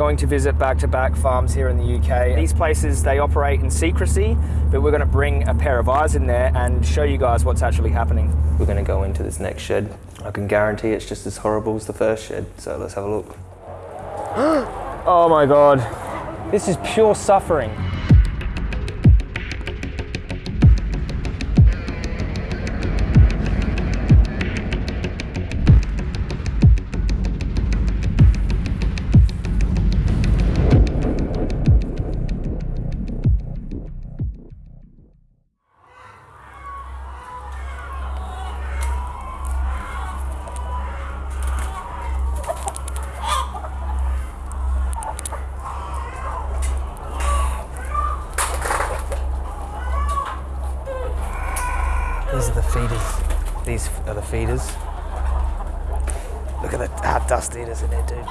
going to visit back-to-back farms here in the UK. These places, they operate in secrecy, but we're gonna bring a pair of eyes in there and show you guys what's actually happening. We're gonna go into this next shed. I can guarantee it's just as horrible as the first shed, so let's have a look. oh my God. This is pure suffering. These are the feeders. These are the feeders. Look at how dusty it is in there, dude.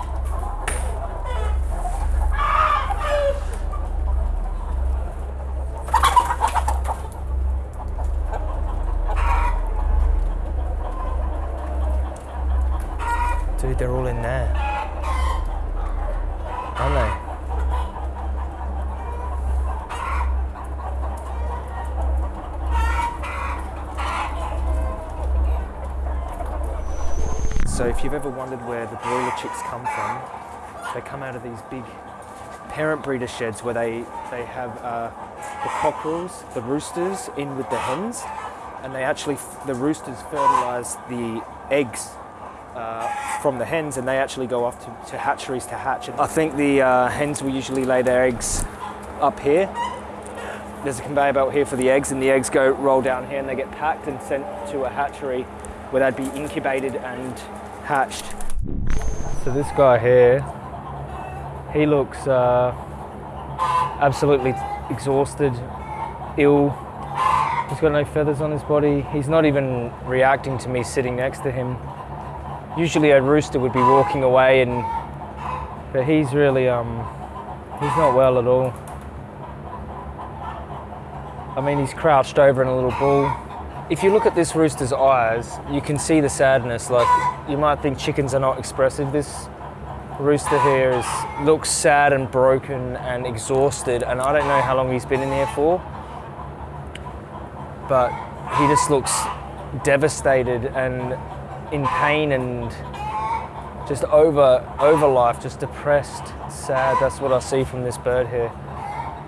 Dude, they're all in there. Aren't they? So if you've ever wondered where the broiler chicks come from, they come out of these big parent breeder sheds where they, they have uh, the cockerels, the roosters in with the hens, and they actually, the roosters fertilize the eggs uh, from the hens and they actually go off to, to hatcheries to hatch. And I think the uh, hens will usually lay their eggs up here. There's a conveyor belt here for the eggs and the eggs go roll down here and they get packed and sent to a hatchery where they'd be incubated and hatched. So this guy here, he looks uh, absolutely exhausted, ill. He's got no feathers on his body. He's not even reacting to me sitting next to him. Usually a rooster would be walking away and, but he's really, um, he's not well at all. I mean, he's crouched over in a little ball. If you look at this rooster's eyes, you can see the sadness. Like, you might think chickens are not expressive. This rooster here is, looks sad and broken and exhausted, and I don't know how long he's been in here for, but he just looks devastated and in pain and just over, over life, just depressed, sad. That's what I see from this bird here.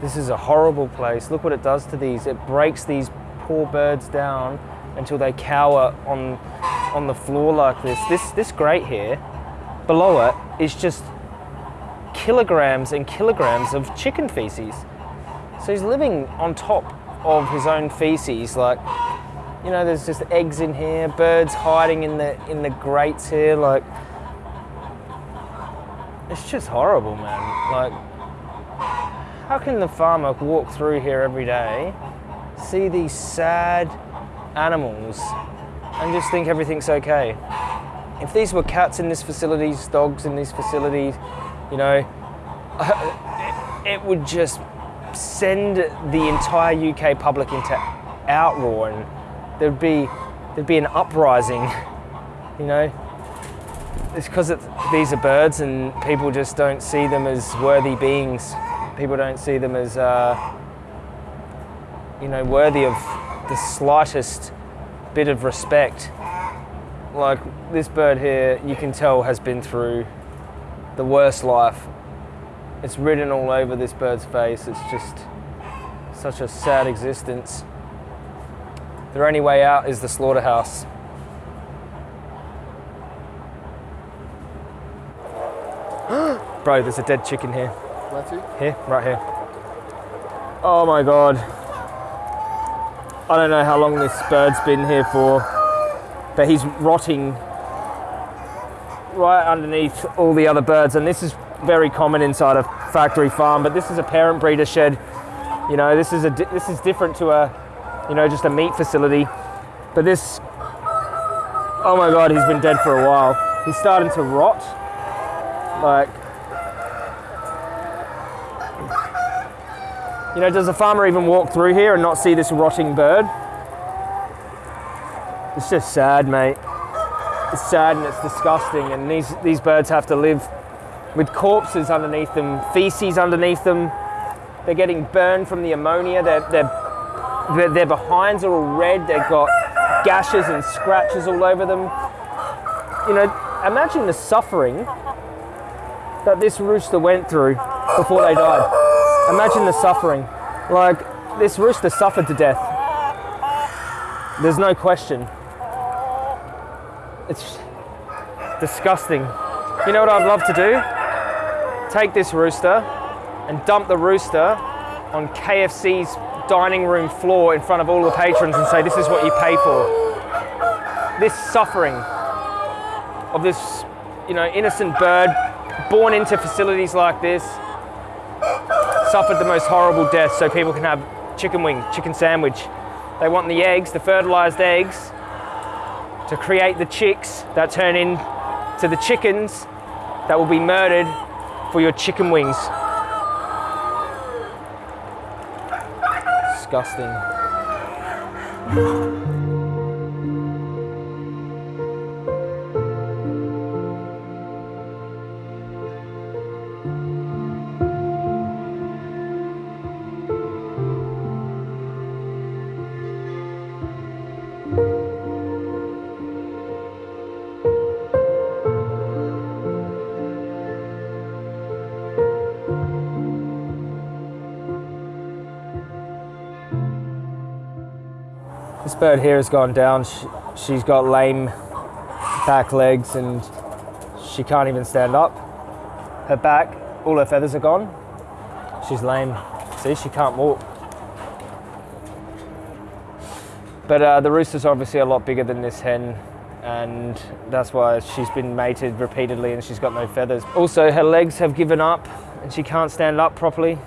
This is a horrible place. Look what it does to these. It breaks these poor birds down until they cower on, on the floor like this. This, this grate here, below it, is just kilograms and kilograms of chicken feces. So he's living on top of his own feces. Like, you know, there's just eggs in here, birds hiding in the, in the grates here. Like, it's just horrible, man. Like, how can the farmer walk through here every day, see these sad animals, and just think everything's okay? If these were cats in this facility, dogs in these facilities, you know, it would just send the entire UK public into outroar and there'd be, there'd be an uprising, you know? It's because these are birds and people just don't see them as worthy beings. People don't see them as, uh, you know, worthy of the slightest bit of respect. Like this bird here, you can tell has been through the worst life. It's written all over this bird's face. It's just such a sad existence. Their only way out is the slaughterhouse. Bro, there's a dead chicken here. Here, right here. Oh my God. I don't know how long this bird's been here for, but he's rotting right underneath all the other birds. And this is very common inside a factory farm, but this is a parent breeder shed. You know, this is a this is different to a, you know, just a meat facility. But this, oh my God, he's been dead for a while. He's starting to rot. Like, You know, does a farmer even walk through here and not see this rotting bird? It's just sad, mate. It's sad and it's disgusting, and these, these birds have to live with corpses underneath them, feces underneath them. They're getting burned from the ammonia. Their, their, their, their behinds are all red. They've got gashes and scratches all over them. You know, imagine the suffering that this rooster went through before they died. Imagine the suffering. Like, this rooster suffered to death. There's no question. It's disgusting. You know what I'd love to do? Take this rooster and dump the rooster on KFC's dining room floor in front of all the patrons and say, This is what you pay for. This suffering of this, you know, innocent bird born into facilities like this suffered the most horrible death so people can have chicken wing, chicken sandwich. They want the eggs, the fertilized eggs, to create the chicks that turn into the chickens that will be murdered for your chicken wings. Disgusting. This bird here has gone down. She, she's got lame back legs and she can't even stand up. Her back, all her feathers are gone. She's lame. See, she can't walk. But uh, the rooster's obviously a lot bigger than this hen, and that's why she's been mated repeatedly and she's got no feathers. Also, her legs have given up and she can't stand up properly.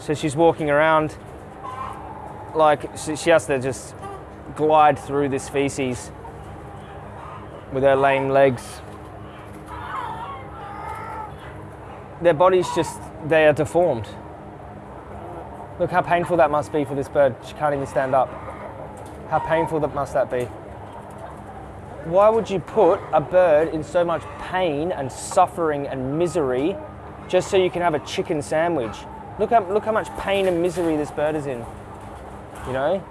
So she's walking around like she, she has to just glide through this feces with her lame legs. Their bodies just, they are deformed. Look how painful that must be for this bird. She can't even stand up. How painful that must that be? Why would you put a bird in so much pain and suffering and misery just so you can have a chicken sandwich? Look how, look how much pain and misery this bird is in. You know?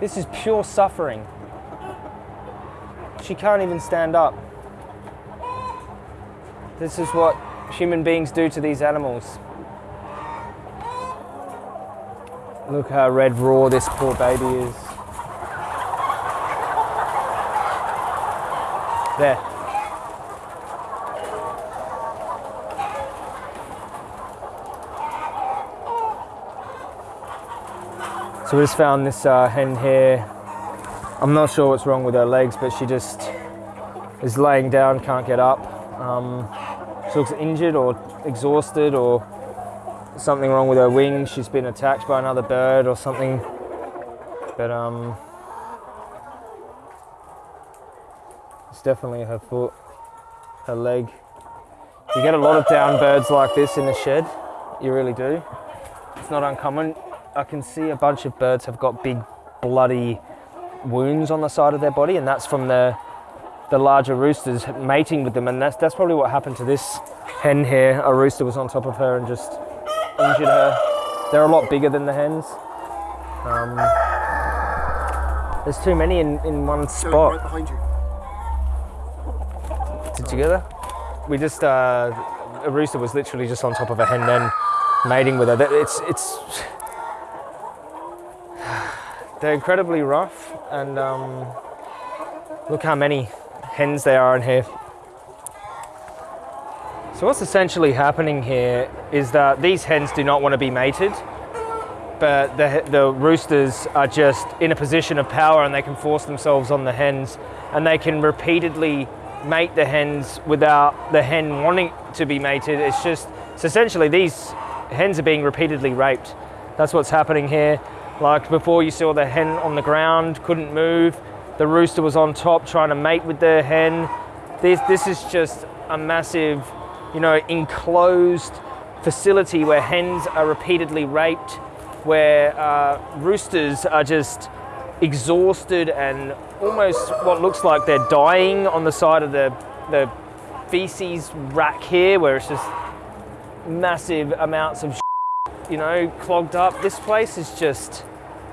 This is pure suffering. She can't even stand up. This is what human beings do to these animals. Look how red raw this poor baby is. There. So we just found this uh, hen here. I'm not sure what's wrong with her legs, but she just is laying down, can't get up. Um, she looks injured or exhausted or something wrong with her wing. She's been attacked by another bird or something. But um, it's definitely her foot, her leg. You get a lot of down birds like this in the shed. You really do. It's not uncommon. I can see a bunch of birds have got big bloody wounds on the side of their body, and that's from the the larger roosters mating with them, and that's that's probably what happened to this hen here. A rooster was on top of her and just injured her. They're a lot bigger than the hens. Um, there's too many in, in one spot. Right behind you. Did you get that? We just uh, a rooster was literally just on top of a hen then mating with her. It's it's they're incredibly rough and um, look how many hens there are in here. So what's essentially happening here is that these hens do not want to be mated, but the, the roosters are just in a position of power and they can force themselves on the hens and they can repeatedly mate the hens without the hen wanting to be mated. It's just, so essentially these hens are being repeatedly raped. That's what's happening here. Like before you saw the hen on the ground, couldn't move. The rooster was on top trying to mate with the hen. This, this is just a massive, you know, enclosed facility where hens are repeatedly raped, where uh, roosters are just exhausted and almost what looks like they're dying on the side of the, the feces rack here where it's just massive amounts of you know, clogged up. This place is just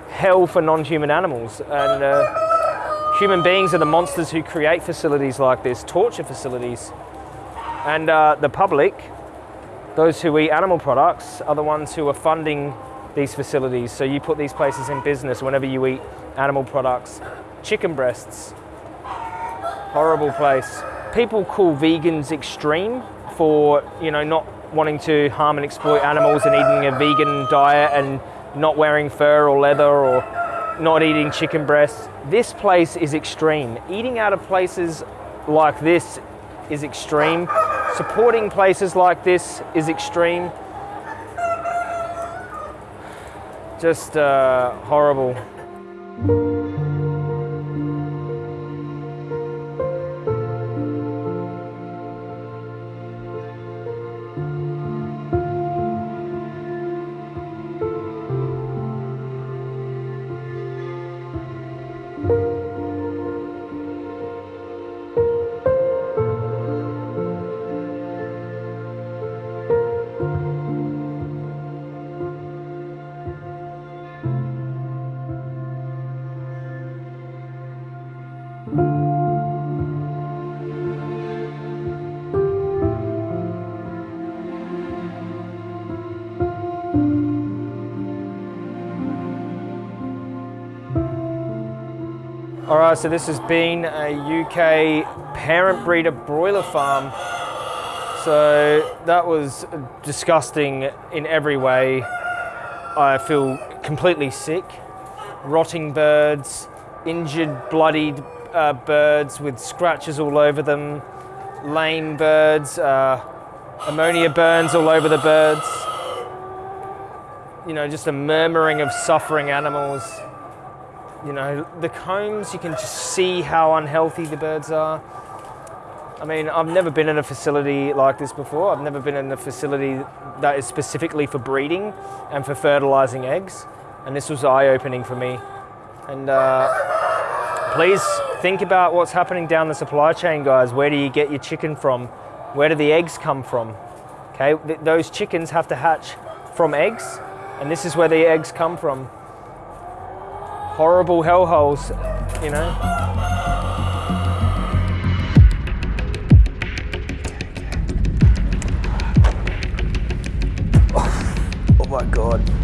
hell for non-human animals. And uh, human beings are the monsters who create facilities like this, torture facilities. And uh, the public, those who eat animal products, are the ones who are funding these facilities. So you put these places in business whenever you eat animal products. Chicken breasts, horrible place. People call vegans extreme for, you know, not wanting to harm and exploit animals and eating a vegan diet and not wearing fur or leather or not eating chicken breasts. This place is extreme. Eating out of places like this is extreme. Supporting places like this is extreme. Just uh, horrible. All right, so this has been a UK parent breeder broiler farm. So that was disgusting in every way. I feel completely sick. Rotting birds, injured, bloodied uh, birds with scratches all over them, lame birds, uh, ammonia burns all over the birds. You know, just a murmuring of suffering animals. You know, the combs, you can just see how unhealthy the birds are. I mean, I've never been in a facility like this before. I've never been in a facility that is specifically for breeding and for fertilizing eggs. And this was eye-opening for me. And uh, please think about what's happening down the supply chain, guys. Where do you get your chicken from? Where do the eggs come from? Okay, Th those chickens have to hatch from eggs, and this is where the eggs come from horrible hellholes, you know. Oh, my God.